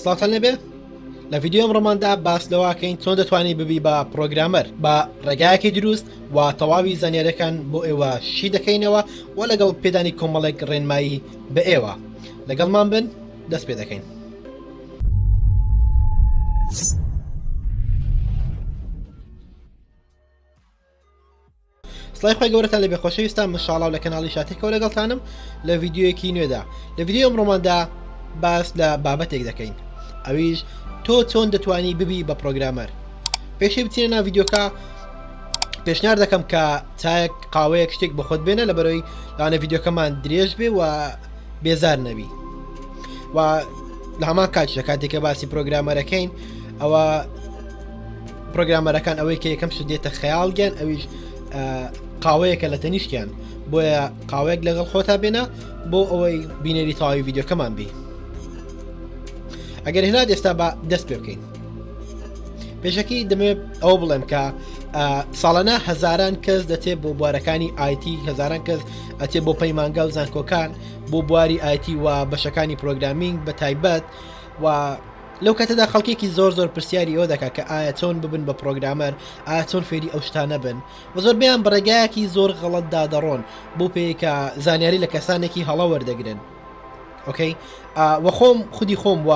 سڵاتان لەبێ لە ڤیددیو ئەم ڕۆماندا باس لەواکەین چۆن دەتوانانی ببی بە پرۆگرامەر بە ڕێگایەکی دروست و تەواوی زانانیارەکان بۆ ئێوە شی دەکەینەوە و لەگەڵ پێدانی کۆمەڵێک ڕێنمایی بە ئێوە لەگەڵمان بن دەست پێ دەکەین. سڵای خۆی گەورەتان لەبێ خۆشەویستان من شاڵاو لە کەناڵی شاتێکەوە لەگەڵتانم لە ڤیددیوەکی نوێدا لە ڤیددیو ئەمڕۆماندا باس لە بابەتێک دەکەین ئەویش تۆ چۆن دەتوانی ببی بە پرۆگرامەر پێشی بچێنە ناو ڤیددیوکە پێشنار دەکەم کە چایەک قاوەیەک شتێک بە خۆت بێنە لە بەرەوەی لەوانە ڤیددیوکەمان درێژ بێ و بێزار نەبی و لە هەمان کاتشە کاتێکە باسی پرۆگرامەرەکەین ئەوە پرۆگرامەرەکان ئەوەی کە یەکەم شدێتە خەیاڵ گیان ئەویش قاوەیەکە لە تەنیشتیان بۆیە قاوەیەک لەگەڵ خۆتا بێنە بۆ ئەوەی بینەری تاوی یددیوکەمان بی ئەگەر هێنا ئێستا بە دەست پێ بکەین پێشەکی دەمێ ئەو بڵێم کە ساڵانە هەزاران کەس دەچێت بۆ بوارەکانی آیتی هەزاران کەس ئەچێت بۆ پەیمانگا و زانکۆکان بۆ بواری آیتی و بەشەکانی پرۆگرامینگ بە تایبەت و لەو کاتەدا خەڵکێکی زۆر زۆر پرسیاری ئەوە دەکات کە ئایا چۆن ببن بە پرۆگرامەر ئایا چۆن فێری ئەو شتانە بن و زۆربەیان بە ڕێگایەکی زۆر غەڵەتدا دەڕۆن بەو پێیەی کە زانیاری لە کەسانێکی هەڵە وەردەگرن ئۆکەی ئا وە خۆم خودی خۆم و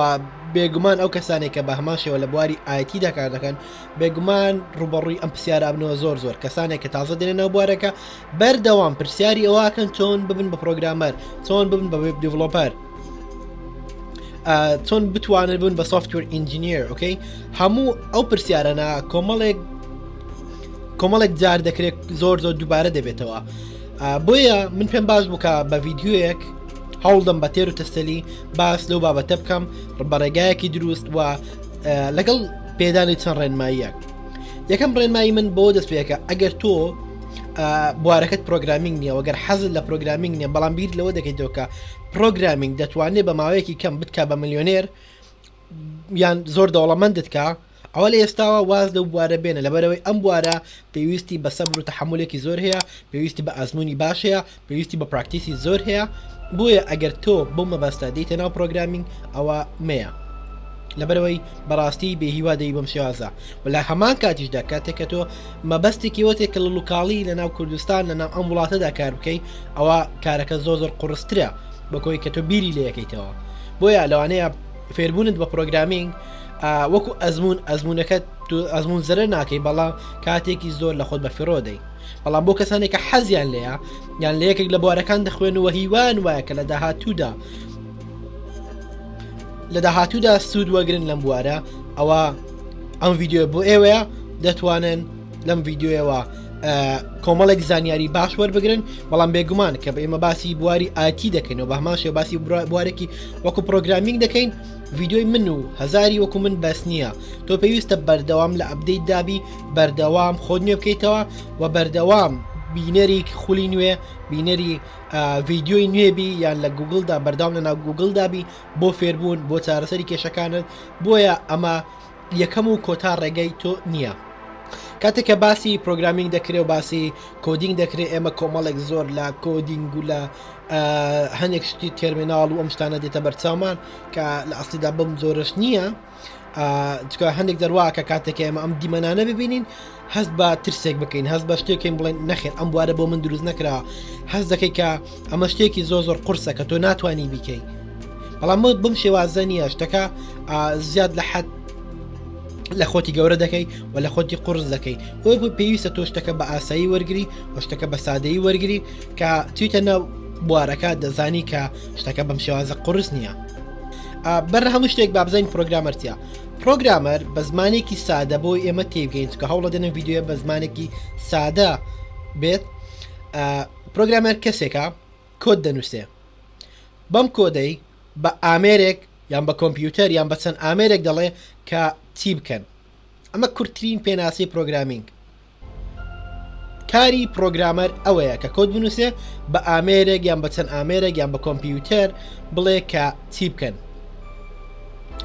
بێگومان ئەو کەسانێک کە بە هەمان شێوە لە بواری ئایتی دەکار دەکەن بێگومان ڕوبەڕووی ئەم پرسیارابنەوە زۆر زۆر کەسانێک کە تازە دێنە ناو بوارەکە بەردەوام پرسیاری ئەوە ئەکەن چۆن ببن بە پرۆگرامەر چۆن ببن بە وێب دیڤلۆپەر چۆن بتوانن بوون بە سوفتور ئینجینیر ئۆکەی هەموو ئەو پرسیارەنا کۆمەڵێک کۆمەڵێک جار دەکرێت زۆر زۆر دووبارە دەبێتەوە بۆیە من پێم باش بووکە بە ڤیددیوەک هەوڵدەم بە تێر و تەسەلی باس لەو بابەتە بکەم بەڕێگایەکی دروست و لەگەڵ پێدانی چەند ڕێنماییەک یەکەم ڕێنمایی من بۆ دەستپێکە ئەگەر تۆ بوارەکەت پرۆگرامینگ نیە وەگەر حەزل لە پرۆگرامینگ نیە بەڵام بیر لەوە دەکەیتەوەکە پرۆگرامینگ دەتوانێت بە ماوەیەکی کەم بتکا بە میلیۆنێر یان زۆر دەوڵەمەندتکە ئەوە لە ئێستاوە واز لەو بوارە بێنە لەبەرەوەی ئەم بوارە پێویستی بە سەبر و تحملێکی زۆر هەیە پێویستی بە ئازمموی باش هەیە پێویستی بە پراکتیسی زۆر هەیە بۆیە ئەگەر تۆ بەو مەبەستە دێتە ناو پرۆگرامینگ ئەوە مەیە لەبەرەوەی بەڕاستی بێهیوا دەی بەم شێوازە و لە هەمان کاتیشدا کاتێک کە تۆ مەبەستێکی وەتێک کە لوکاڵی لە ناو کوردستان لە ناو ئەم وڵاتەدا کار بکەی ئەوە کارەکە زۆ زۆر قڕسترە بەکۆی کە تۆ بیری لە یەکەیتەوە بۆیە لەوانەیە فێربوونت بە پرۆگرامینگ وەکو ئەزمون ئەزمونونەکە ئەزمون زرە ناکەی بەڵام کاتێکی زۆر لە خۆت بە فڕۆدەی بەڵام بۆ کەسانێک کە حەزیان لەیە یان لە یەکێک لە بوارەکان دەخوێن و هیوان وایە کە لە داهاتوودا لە داهاتوودا سوود وەگرن لەم بوارە ئەوە ئەم ڤیددیو بۆ ئێوەیە دەتوانن لەم ڤیددیوەوە کۆمەڵێک زانیاری باش وەربگرن بەڵام بێگومان کە بە ئێمە باسی بواری ئاتی دەکەین و بەماشێ باسی بوارێکی وەکو پرۆگرامینگ دەکەین ڤیددیوی من و هزاری وەکو من بەس نییە تۆ پێویستە بەردەوام لە ئەبدەیت دابی بەردەوام خۆت نوێ بکەیتەوە و بەردەوام بینەری خولی نوێ بینەری ڤیددیۆی نوێبی یان لە گوگلدا بەرداوام لە ناو گوگلدابی بۆ فێربوون بۆ چارەسەری کێشەکانت بۆیە ئەمە یەکەم و کۆتا ڕێگەی تۆ نییە. کاتێک کە باسی پرۆگرامینگ دەکرێ و باسی کۆدینگ دەکرێت ئێمە کۆمەڵێک زۆر لە کۆدینگ و لە هەندێک شتی تێرمیناڵ و ئەم شتانە دێتە بەرچاومان کە لە ئەسیدا بم زۆرش نییە چکە هەندێک دەرواکە کاتێکە ئێمە ئەم دیمەنانە ببینین هەست بە ترسێک بکەین هەست بە شتێکین بڵێن نەخێت ئەم بوارە بۆ من دروست نەکرا هەست دەکەی کە ئەمە شتێکی زۆ زۆر قرسە کە تۆ ناتوانانی بیکەی بەڵام بم شێوازە نیە شتەکە زیاد لە حەت لە خۆتی گەورە دەکەی و لە خۆتی قرس دەکەی بۆی بوو پێویستە تۆ شتەکە بە ئاسایی وەرگری و شتەکە بە سادەی وەرگری کە چیتە ناو بوارەکە دەزانی کە شتەکە بەم شێوازە قرس نییە بەر لە هەموو شتێک بابزین پرۆگرامەرتیا پرۆگرامەر بە زمانێکی سادە بۆ ئێمە تێگەین کە هەوڵە دەنە یددیوە بە زمانێکی سادە بێت پرۆگرامەر کەسێکە کۆت دەنووسێ بەم کۆدەی بە ئامێرێک یان بە کۆمپیوتەر یان بە چەند ئامێرێک دەڵێ کە چی بکەن ئەمە کورتترین پێناسی پرۆگرامینگ کاری پڕۆگرامەر ئەوەیە کە کۆد بنووسێ بە ئامێرێک یان بە چەند ئامێرێک یان بە کۆمپیوتەر بڵێ کە چی بکەن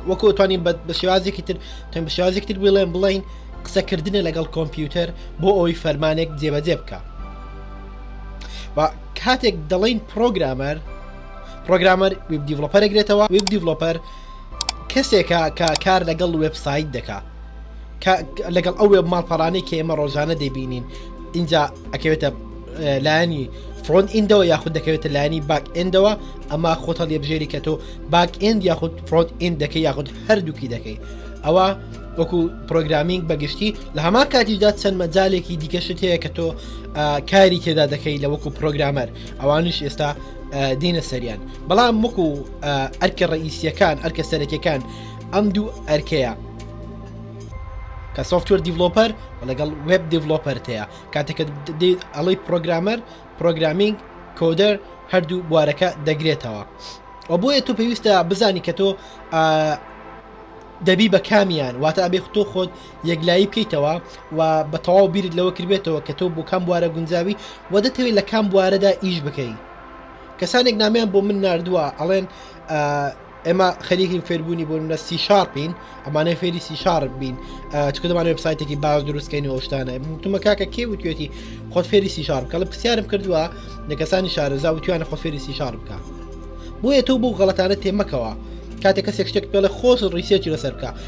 وەکو توانین بە شێوازێکی تر تەن بە شێوازێک تر بڵێن بڵین قسەکردنە لەگەڵ کۆمپیوتەر بۆ ئەوی فەرمانێک جێبەجێ بکە کاتێک دەڵین پرۆگرامەر پرۆگرامەر ویب دیڤلوپەرێکرێتەوە ویب دیڤلوپەر کەسێکە کە کار لەگەڵ وێبسایت دەکا لەگەڵ ئەو وێب ماڵپەڕانەی کە ئێمە ڕۆژانە دەبینین اینجا ئەکەوێتە لایەنی فرۆن ئیندەوە یاخود دەکەوێتە لایەنی باک ئێندەوە ئەما خۆتە لێبژێری کە تۆ باک ئند یاخود فرۆت ئین دەکەی یاخود هەردووکی دەکەی ئەوە وەکو پرۆگرامینگ بەگشتی لە هەما کاتیشدا چەند مەجالێکی دیکەشت هەیە کە تۆ کاری تێدا دەکەی لە وەکو پرۆگرامەر ئەوانش ئێستا دینە سەریان بەڵام مک و ئەرکە ڕئیسیەکان ئەرکە سەرەکیەکان ئەم دوو ئەرکەیە کە سوفتوەر دیڤلوپەر لەگەڵ وب دیڤلوپەرەیە کاتێکە ئەڵی پرۆگرامەر پرۆگرامینگ کۆدەر هەردوو بوارەکە دەگرێتەوە و بۆیە تۆ پێویستە بزانی کە تۆ دەبی بە کامیان واتە ئەبێ تۆ خۆت یەکلایی بکەیتەوە و بە تەواو بیرت لەوە کردبێتەوە کە تۆ بۆ کام بوارە گونجاوی و دەتەوێت لە کام بوارەدا ئیش بکەی کەسانێک نامیان بۆ من نردووە ئەڵێن ئێمە خەریکین فێربوونی بۆ منە سی شارپین ئەمانەی فێری سی شار بین چکە دەمان وبسایتێکی باز دروستکەین و شتانە تومە کاکە کێ وتێتی خۆت فێری سی شار بکەڵ پرسیارم کردووە لە کەسانی شارەزا وتوانە خۆ فێری سی شار بکە بۆیە تۆ بۆ غەڵەتانە تێمەکەوە کاتێک کەسێک شتێک پێڵە خۆش ڕیسێکی لەسەر بکە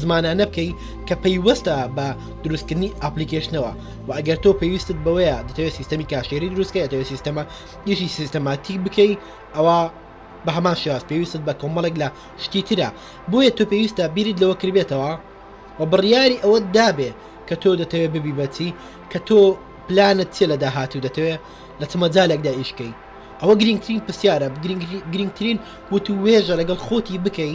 زمانانە بکەی کە پەیوەستە بە دروستکردنی ئاپلیکیشنەوە و ئەگەر تۆ پێویستت بەوەیە دەتەوێت سیستەمی کاشێری دروستکە دەتەوێت سیستەمە یشی سیستەماتیک بکەی ئەوە بە هەمان شێواز پێویستت بە کۆمەڵێک لە شتی ترە بۆیە تۆ پێویستە بیرت لەوە کردبێتەوە و بڕیاری ئەوە دابێ کە تۆ دەتەوێت ببی بەچی کە تۆ پلانت چێ لە داهات و دەتەوێت لە چمەجالێکدا ئیشکەی ئەوە گرنگترین پرسیارە گرنگترین وت و وێژە لەگەڵ خۆتی بکەی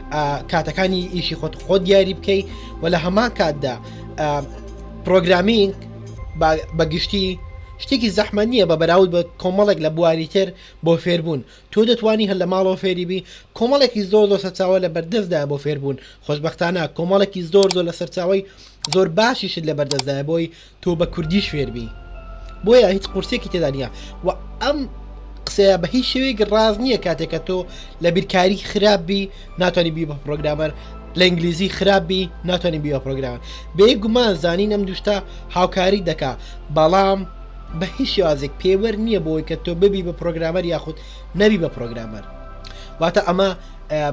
کاتەکانی ئیشی خۆت خۆ دیاری بکەیت و لە هەمان کاتدا پرۆگرامینگ بەگشتی شتێکی زەحمە نییە بە بەراود بە کۆمەڵێک لە بواری تر بۆ فێربوون تۆ دەتوانی هەر لە ماڵەوە فێریبی کۆمەڵێکی زۆر لە سەرچاوە لە بەردەستدا بۆ فێربوون خۆشببختانە کۆمەڵێکی زۆر زۆر لە سەرچاوی زۆر باشیشت لە بەردەستدای بۆی تۆ بە کوردیش فێربی بۆیە هیچ قورسێکی تێدا نیە و ئەم قسەیە بە هیچ شێوەیەک ڕاز نییە کاتێکە تۆ لە بیرکاری خراپ بی ناتوانانی بی بە پرۆگرامەر لە ئینگلیزی خراپ بی ناتوانانی بی بە پرۆگرامەر بێ گومان زانین ئەم دوشتا هاوکاری دەکا بەڵام بە هیچ شێوازێک پێوەەر نییە بۆی کە تۆ ببی بە پرۆگرامەر یاخود نەبی بە پرۆگرامەر واتە ئەمە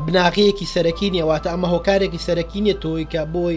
بناغەیەکی سەرەکی نیە واتە ئەمە هۆکارێکی سەرەکی نیە تۆی کە بۆی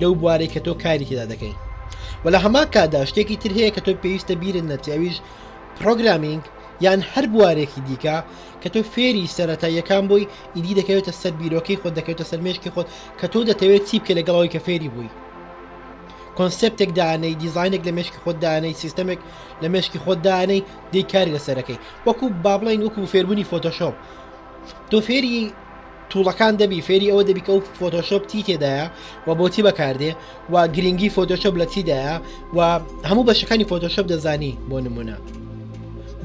لەو بوارەی کە تۆ کاری تێدا دەکەی و لە هەما کادا شتێکی تر هەیە کە تۆ پێویستە بیرت نەتیاویش پرۆگرامینگ یان هەر بوارێکی دیکە کە تۆ فێری سەرەتا یەکان بووی ئیدی دەکەوێتە سەر بیرۆکەی خۆت دەکەوێتە سەرمێشکی خۆت کە تۆ دەتەوێت چی بکە لەگەڵەوەی کە فێری بووی کۆنسپتێک دانەی دیزینێک لە مشکی خۆت دانەی سیستمێک لە مشکی خۆت دانەی دی کاری لەسەرەکەی وەکو بابلین وەکو فێربوونی فۆتۆشۆپ تۆ فێری توڵەکان دەبی فێری ئەوە دەبی کە ئەو فۆتۆشۆپ تی تێدایە و بۆچی بەکاردێ و گرنگی فۆتۆشۆپ لە چیدایە و هەموو بەشەکانی فۆتۆشۆپ دەزانی بۆ نمونە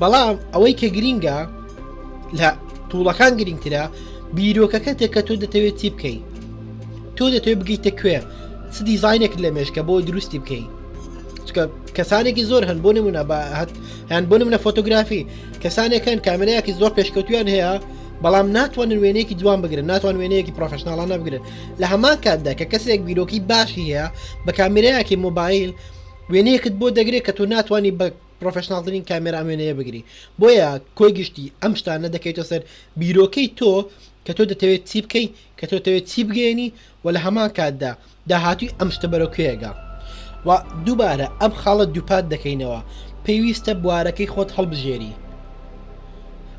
بەڵام ئەوەی کە گرینگە لە توڵەکان گرنگترە بیرۆکەکە تێک کە تۆ دەتەوێت چی بکەی تۆ دەتەوێت بگەیتە کوێ چ دیزینێک لە مێشکە بۆ دروستی بکەیت چکە کەسانێکی زۆر هەن بۆ نمونە بە هەت هەن بۆ منە فۆتۆگرافی کەسانێک هەن کامێرایەکی زۆر پێشکەوتویان هەیە بەڵام ناتوانن وێنەیەکی جوان بگرن ناتوان وێنەیەکی پرۆفشنناڵانە بگرن لە هەمان کاتدا کە کەسێک بیرۆکی باشی هەیە بە کامیرایەکی مۆبایل وێنەیەکت بۆ دەگرێت کە تۆ ناتوانانی بە پرۆفشنناڵترین کامێرا وێنەیە بگری بۆیە کۆی گشتی ئەم شتانە دەکەیتە سەر بیرۆکەی تۆ کە تۆ دەتەوێت چی بکەیت کە تۆ دەتەوێت چی بگەێنی و لە هەمان کاتدا داهاتووی ئەم شتە بەرەو کوێگە و دووبارە ئەم خاڵە دووپات دەکەینەوە پێویستە بوارەکەی خۆت هەڵبژێری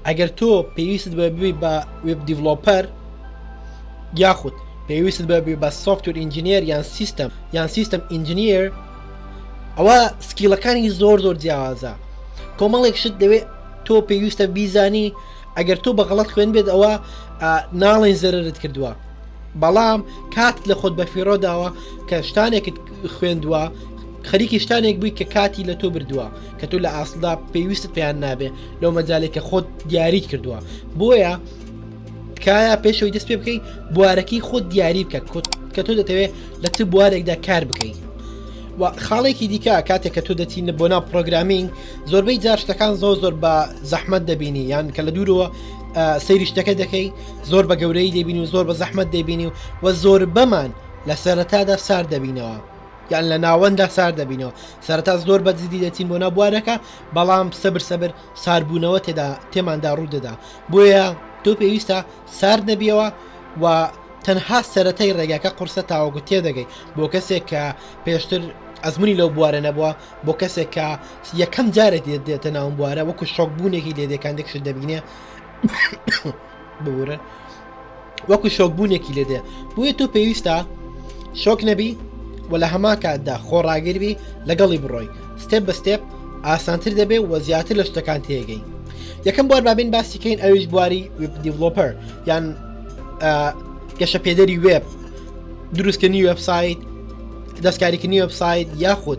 ئەگەر تۆ پێویست بە ببی بە وێب دیڤلۆپەر یاخود پێویست بە ببی بە سوفتور ئینجینێر یان سیستم یان سیستم ئینجینێر ئەوە سکیلەکانی زۆر زۆر جیاوازە کۆمەڵێک شت دەوێت تۆ پێویستە بیزانی ئەگەر تۆ بە غەڵت خوێن بێت ئەوە ناڵێن زەرت کردووە بەڵام کات لە خۆت بە فیڕۆ داوە کە شتانێکت خوێندووە خەریکی شتانێک بووی کە کاتی لە تۆ بردووە کە تۆ لە ئاسڵدا پێویست پێیان نابێ لەو مەجالێک کە خۆت دیاریت کردووە بۆیە تکایە پێشەوەی دەست پێ بکەیت بوارەکەی خۆت دیاری بکە کە تۆ دەتەوێت لە چ بوارێکدا کار بکەیت و خاڵێکی دیکە کاتێک کە تۆ دەچینە بۆ ناو پرۆگرامینگ زۆربەی جار شتەکان زۆر زۆر بە زەحمت دەبینی یان کە لە دوورەوە سەیری شتەکە دەکەی زۆر بە گەورەی دەبین و زۆر بە زەحمت دەبینی و وە زۆر بەمان لە سەرەتادا سار دەبینەوە یان لە ناوەندا سار دەبینەوە سەرتا زۆر بە جدی دەچین بۆ نابوارەکە بەڵام سەبر سەبر ساربوونەوە تێدا تێماندا ڕوودەدا بۆیە تۆ پێویستە سار نەبیەوە و تەنها سەتای ڕێگاکە قورسە تاوەگو تێدەگەی بۆ کەسێک کە پێشتر ئەزمموی لەو بوارە نەبووە بۆ کەسێک کە یەکەم جارێک دێت دێتە ناوم بوارە وەکو شۆک بوونێکی لێدەکاندێکشت دەبینێ بورە وەکو شۆکبوونێکی لێدێ بۆیە تۆ پێویستە شۆک نەبی و لە هەما کاتدا خۆڕاگربی لەگەڵی بڕۆی ستێپ بە ستێپ ئاسانتر دەبێ و زیاتر لە شتەکان تێگەین یەکەم بوار بابین باسیکەین ئەویش بواری دیڤلۆپەر یان گەشە پێدەری وێب دروستکردنی وبسایت دەستکاریکردنی وبسایت یاخود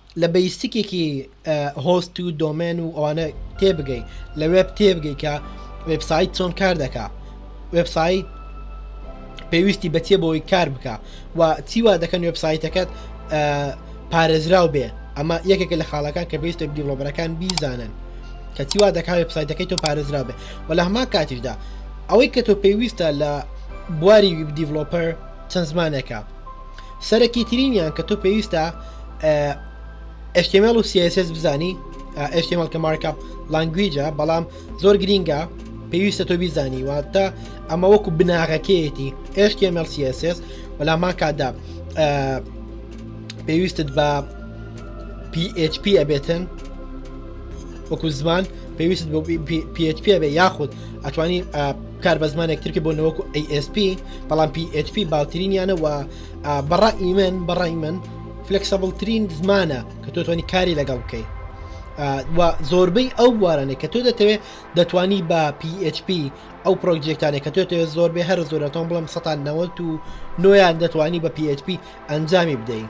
لە بەیسیکێکی هۆست و دۆمێن و ئەوانە تێبگەی لە وێب تێبگەی کە وێبسایت چۆن کار دەکا وێبسایت پێویستی بەچێ بۆی کار بکە و چیوا دەکەن وێبسایتەکەت پارێزراو بێ ئەمە یەکێکە لە خاڵەکان کە پێویستە دیڵۆبەرەکان بیزانن کە چیوا دەکات وێبسایتەکەی تۆ پارێزرا بێ و لە هەما کاتیشدا ئەوەی کە تۆ پێویستە لە بواری دیڤلۆپەر چەند زمانێکە سەرەکی ترینیان کە تۆ پێویستە HTML و CSS بزانی HTML کە مارکپ لانگویجە بەڵام زۆر گرینگە پێویستە تۆ بیزانی واتە ئەمە وەکو بناغەکەیەتی HTML CSS بەلامان کادا پێویستت بە PHP ئەبێتن وەکو زمان پێویست بۆ PHP بێ یاخود ئەتوانی کار بە زمانێک ترکە بۆ نەوەکو ASP بەڵام PHP باوترینیانە و بەڕای من بەڕای من فلکسەبلترین زمانە کە تۆتوانی کاری لەگەڵ بکەیت و زۆربەی ئەو بوارانێک کە تۆ دەتەوێت دەتانی بە PHP ئەو پرۆژێکتانێک کە تۆ تەوێت زۆربەی هەر زۆرەتان بڵم 1990 و نویان دەتوانی بە PHP ئەنجامی بدەین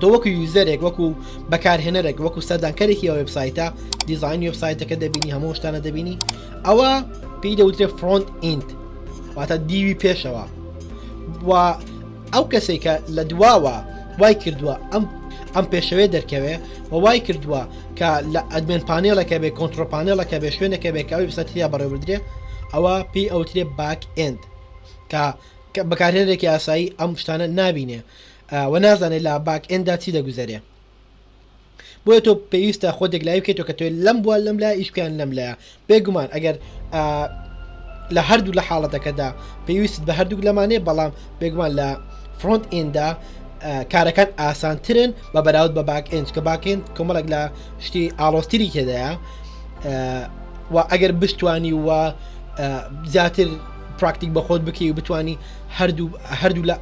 تۆ وەکو یوزەرێک وەکو بەکارهێنەرێک وەکو سەردانکەرێکی ئەو وبسایتە دیزاین وبسایتەکە دەبینی هەموو شتانە دەبینی ئەوە پێی دەوترێ فرۆنت ئینت واتە دیوی پێشەوە و ئەو کەسێک کە لە دواوە وای کردووە ئەم ئەم پێشەوێ دەرکەوێ و وای کردووە کە لە ئەدمێن پانێڵەکە بێ کۆنتترۆپانێڵەکە بێ شوێنەکە بێ کەوی بسەتیا بەڕێبدرێ ئەوە پێی ئەوترێ باک ئند کە بەکارهێنێکی ئاسایی ئەم شتانە نابینێ و نازانێ لە باک ئێند دا چی دەگوزەرێ بۆیە تۆ پێویستە خۆت یەکلایی بکەیتەوە کە توێ لەم بوار لەم لای ئیش بکەیان لەم لایە بێگومان ئەگەر لە هەردوو لە حاڵەتەکەدا پێویست بە هەردووک لەمانێ بەڵام بێگومان لە فرۆنت ئیندا کارەکان ئاسانترن بە بەراود بە باک ئێنج کە باکێن کۆمەڵک لە شتی ئاڵۆستری کێدایە و ئەگەر بشتوانی وە زیاتر پراکتیک بەخۆت بکەی و بتانی هەردوولا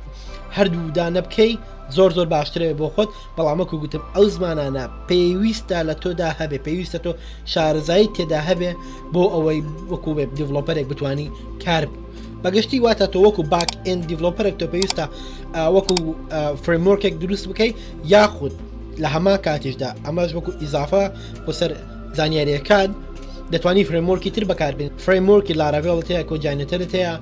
هەردوو دانە بکەی زۆر زۆر باشترەوێ بۆ خۆت بەڵامەکو گوتم ئەو زمانانە پێویستە لە تۆدا هەبێ پێویستە تۆ شارزایی تێدا هەبێ بۆ ئەوەی وەکو وێب دیڤلۆپەرێک بتانی کار بەگشتی واتە تۆ وەکو باک ئەن دیڤلۆپەرێک تۆ پێویستە وەکو فرمۆرکێک دروست بکەیت یاخود لە هەما کاتیشدا ئەمەش وەکو ئیزافە بۆ سەر زانیاریەکان دەتوانانی فرمۆرکی تر بەکاربێن فرمۆرکی لاراڤێڵ هەیە کۆجانێتەرت هەیە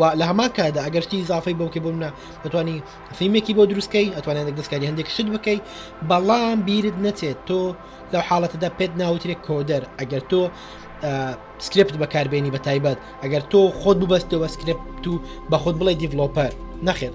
و لە هەمان کادا ئەگەرشتی زافی بۆکە بۆ منە دەتوانی فیلمێکی بۆ دروستکەی ئەتوانێت دەستکاری هەندێک شت بکەیت بەڵام بیرت نەچێت تۆ لەو حاڵەتەدا پێت ناوترێت کۆدەر ئەگەر تۆ سکرپت بەکاربیێنی بە تایبەت ئەگەر تۆ خۆت ببەستەوە سکرپت و بەخۆت بڵێ دیڤلۆپەر نەخێت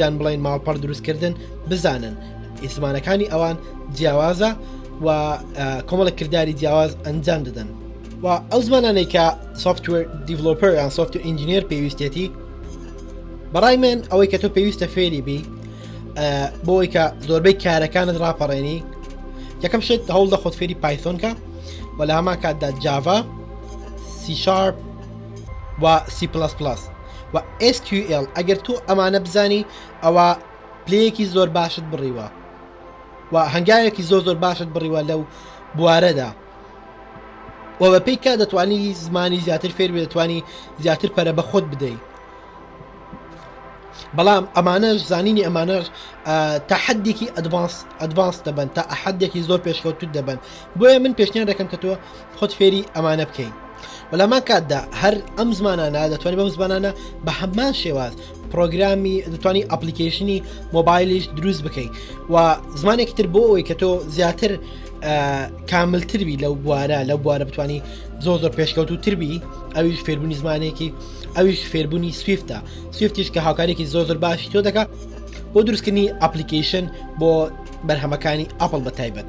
یان بڵێن ماڵپەڕ دروستکردن بزانن زمانەکانی ئەوان جیاوازە و کۆمەڵە کردداری جیاواز ئەنجام دەدەن و ئەو زمانانەی کە سوفتوێر دیڤلوپەر یان سوفت ئینجینێر پێویستێتی بەڕای من ئەوەی کە تۆ پێویستە فێری بی بۆی کە زۆربەی کارەکانت راپەڕێنی یەکەم شێت هەوڵ دە خۆت فێری پایسۆنکە و لە هەمان کاتدا جاڤا سیشار و سی پلس پلس و SQL ئەگەر تۆ ئەمانە بزانی ئەوە پلەیەکی زۆر باشت بڕیوە و هەنگاوێکی زۆر زۆر باشت بڕیوە لەو بوارەدا و بە پێی کا دەتوانی زمانی زیاتر فێر دەتوانی زیاتر پەرە بە خۆت بدەیت بەڵام ئەمانەش زانینی ئەمانەش تا حدێکی ئەدڤانس ئەدڤانس دەبن تا ئەحدێکی زۆر پێشکەوتوت دەبن بۆیە من پێشنیان دەکەم کە تۆ خۆت فێری ئەمانە بکەین وە لەمان کاتدا هەر ئەم زمانانە دەتوانانی بەم زمانانە بە هەمان شێواز پرۆگرامی دەتوانانی ئەپلیکیشنی مۆبایلیش دروست بکەیت و زمانێکی تر بۆ ئەوی کە تۆ زیاتر کاملتربی لەو بوارە لەو بوارە بتانی زۆ زۆر پێشکەوت و تربی ئەویش فێربوونی زمانێکی ئەویش فێربوونی سویفتە سوفتیش کە هاوکارێکی زۆ زۆر باشی تۆ دەکات بۆ دروستکردنی ئەپلیکیشن بۆ بەرهەمەکانی ئەپل بە تایبەت.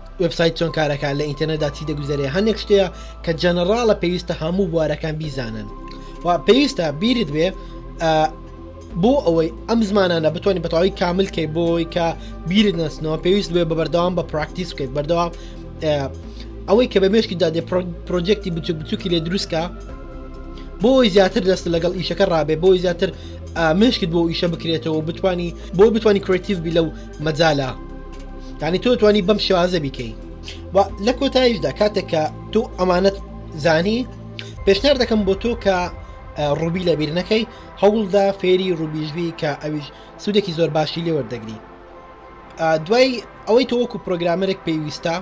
وێبسایت چۆن کارەکە لە ئینتەرنێتدا چی دەگوزەرێ هەندێک شتەیە کە جەنەڕاڵە پێویستە هەموو بوارەکان بیزانن و پێویستە بیرت بێ بۆ ئەوەی ئەم زمانانە بتوانین بەتەواوی کامل کەی بۆی کە بیرت نەستنەوە پێویست بێ بە بەردەوام بە پراکتیس بکەیت بەردەوام ئەوەی کە بە مێشکی دادێ پرۆجێکتی بچوک بچووکی لێ دروستکە بۆی زیاتر دەست لەگەڵ ئیشەکە ڕابێ بۆی زیاتر مشکت بۆ ئیشە بکرێتەوە بتانی بۆ بتانی کرێتیڤ بی لەو مەجالە یعنی تۆ توانی بەم شێوازە بیکەی و لە کۆتاییشدا کاتێک کە تۆ ئەمانەت زانی پێشنار دەکەم بۆ تۆ کە ڕوبی لە بیرنەکەی هەوڵدا فێری ڕوبیژبی کە ئەویش سوودێکی زۆر باشی لێ وەردەگری دوای ئەوەی تۆ وەکو پرۆگرامەرێک پێویستە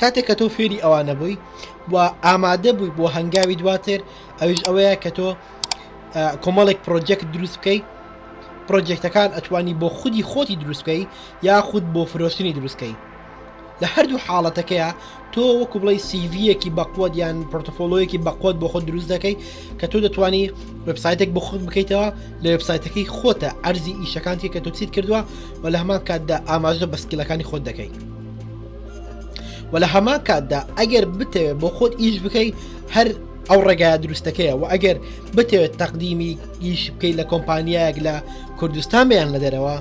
کاتێک کە تۆ فێری ئەوانە بووی و ئامادە بووی بۆ هەنگاوی دواتر ئەوش ئەوەیە کە تۆ کۆمەڵێک پرۆجێکت دروست بکەیت پڕۆجێکتەکان ئەتوانی بۆ خودی خۆتی دروست بکەی یاخود بۆ فرۆشتنی دروست کەی لە هەردوو حاڵەتەکەیە تۆ وەکو بڵی سیڤیەکی بەقوت یان پرۆتۆفۆلۆیەکی بەقوت بۆ خۆت دروست دەکەی کە تۆ دەتوانی وبسایتێک بۆ خود بکەیتەوە لە وبسایتەکەی خۆتە ئەرزی ئیشەکانتی کە توچیت کردووە و لە هەمان کاتدا ئاماژە بە سکیلەکانی خۆت دەکەی و لە هەمان کاتدا ئەگەر بتەوێت بۆ خۆت ئیش بکەی هەر ئەو ڕێگایە دروستەکەیە و ئەگەر بتەوێت تەقدیمی گیش بکەیت لە کۆمپانیایەک لە کوردستان بیان لە دەرەوە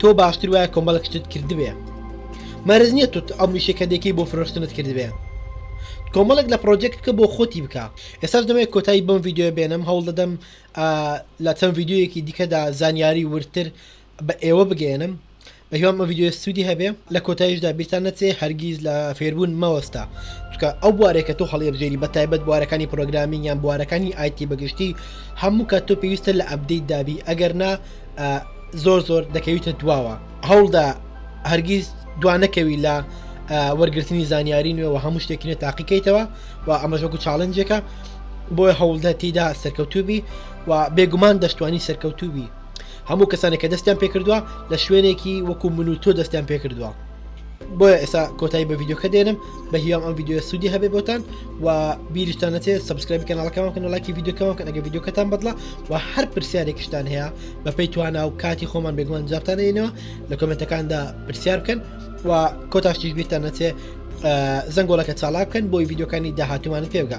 تۆ باشتر وایە کۆمەڵکتت کردبێ مەرز نییە تو ئەو میشە کە دەکەی بۆ فرۆشتنت کردبێ کۆمەڵک لە پرۆجێکت بکە بۆ خۆتی بکە ئێساش دەمەیە کۆتایی بم یددیو بێنم هەوڵ دەدەم لە چەند یددیوەکی دیکەدا زانیاری وردتر بە ئێوە بگەیەنم بە هیوام ئەو ڤیدیۆ سوودی هەبێ لە کۆتاییشدا بیرتان نەچێ هەرگیز لە فێربوون مەوەستا چکە ئەو بوارێکە تۆ هەڵێبژێری بە تایبەت بوارەکانی پرۆگرامین یان بوارەکانی ئایتی بەگشتی هەموو کە تۆ پێویستە لە ئەبدەیت دابی ئەگەر نا زۆر زۆر دەکەویتە دواوە هەوڵدا هەرگیز دوانەکەوی لە وەرگرتنی زانیاری نوێ و هەموو شتێکی نە تاقیکەیتەوە و ئەمەژۆکو چاڵنجێکە بۆیە هەوڵدە تیدا سەرکەوتوبی و بێگومان دەشتوانی سەرکەوتوبی هەموو کەسانێک کە دەستیان پێکردووە لە شوێنێکی وەکو من و تۆ دەستیان پێکردووە بۆیە ئێستا کۆتایی بە ڤیددیوکە دێنم بە هیام ئەم ڤیددیو سوودی هەبێ بۆتان و بیریشتان نەچێت سبسکرایب کەناڵەکەمان کەن لایکی ڤیددیوکەمان کە ئەگە ڤیددیوکەتان بەدڵە و هەر پرسیارێکشتان هەیە بە پێی توانا و کاتی خۆمان بێگومان جابتانەینەوە لە کۆمنتەکاندا پرسیار بکەن و کۆتاشتیش بیرتان نەچێ زەنگۆڵەکە چاڵاکەن بۆی ڤیددیوکانی داهاتومانت پێبگە